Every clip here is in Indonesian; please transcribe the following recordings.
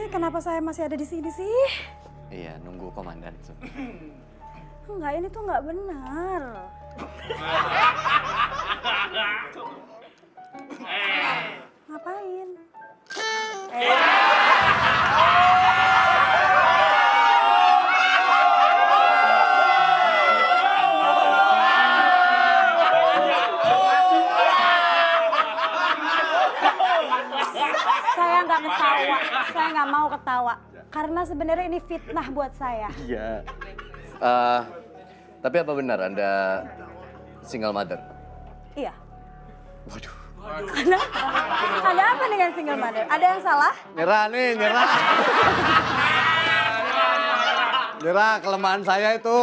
Ini kenapa saya masih ada di sini sih? Iya, nunggu komandan. Enggak, ini tuh nggak benar. Ngapain? Saya ketawa, saya nggak mau ketawa. Karena sebenarnya ini fitnah buat saya. Iya. Eh, tapi apa benar Anda single mother? Iya. Waduh. Kenapa? Ada apa dengan single mother? Ada yang salah? Nyerah nih, nyerah. nyerah, kelemahan saya itu.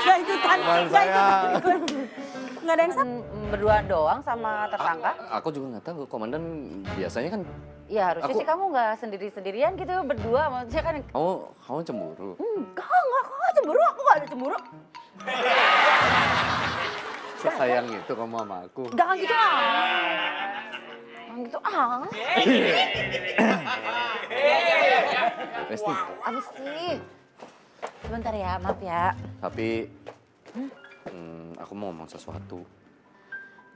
Gak ikutan, Kelemahan gak saya. ikutan. Gak ada yang salah? Berdua doang sama tersangka? Aku juga nggak tahu, komandan biasanya kan Ya harusnya Aku- sih kamu nggak sendiri-sendirian gitu berdua. Maksudnya kan kamu kamu cemburu. enggak, enggak, aku nggak cemburu. Aku nggak ada cemburu. Sayang itu kamu sama aku. Jangan gitu ah. Jangan gitu ah. Resti, Apa sih? Sebentar ya, maaf ya. tapi hmm, aku mau ngomong sesuatu.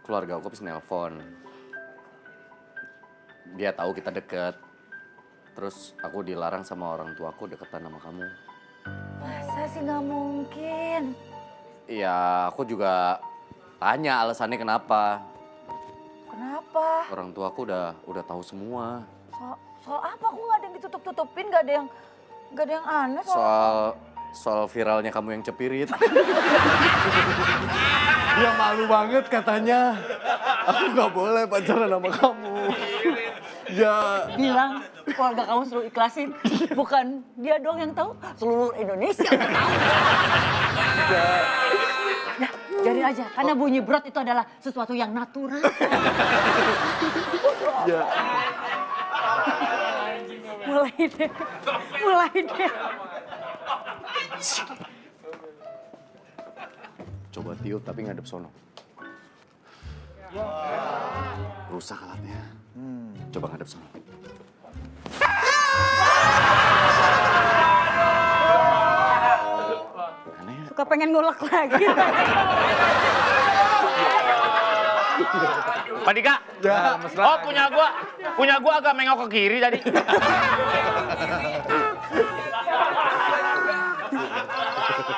Keluarga aku habis nelpon. Dia tahu kita deket. Terus aku dilarang sama orang tuaku deketan sama kamu. Masa sih nggak mungkin? Iya, aku juga tanya alasannya kenapa. Kenapa? Orang tuaku udah udah tahu semua. Soal, soal apa? Aku nggak ada yang ditutup-tutupin, nggak ada yang nggak ada yang aneh soal. Soal soal viralnya kamu yang cepirit. Dia malu banget katanya. Aku nggak boleh pacaran sama kamu. Ya, bilang keluarga kamu suruh ikhlasin. Bukan dia doang yang tahu, seluruh Indonesia udah tahu. Ya, biarin aja, karena bunyi brot itu adalah sesuatu yang natural. ya. Mulai deh, mulai deh. Coba tiup tapi ngadep sono. Rusak alatnya. Coba ngadep sono. Aneh ya? Suka pengen ngulek lagi. Pak Dika. Oh punya gua, punya gua agak mengok ke kiri tadi.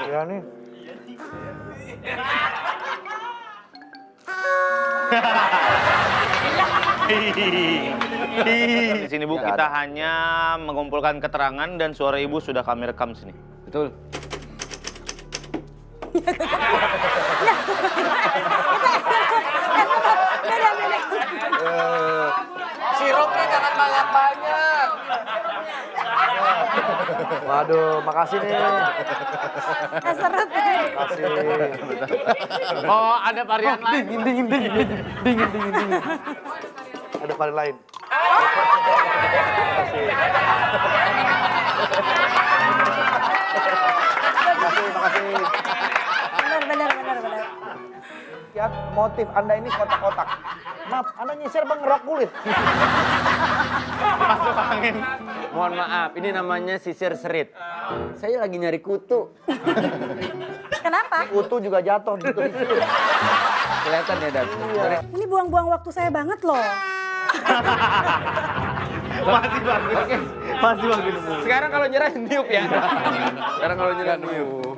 Ya nih. Di sini Bu kita hanya mengumpulkan keterangan dan suara Ibu sudah kami rekam sini. Betul. Waduh, makasih nih. Eh, seret. Makasih. Oh ada varian lain. Dingin, dingin, dingin, dingin, dingin, dingin, dingin. Ada varian lain. Makasih, makasih. Benar, benar, benar, benar. Lihat motif Anda ini kotak-kotak. Maaf, Anda nyisir bang ngerok kulit. Masuk angin. Mohon maaf, ini namanya sisir serit. Saya lagi nyari kutu. Kenapa? Kutu juga jatuh gitu. Kelihatan ya, Dan? Sorry. Ini buang-buang waktu saya banget loh. Masih bagus. Masih bagus. Sekarang kalau nyerah niup ya. Sekarang kalau nyerah niup.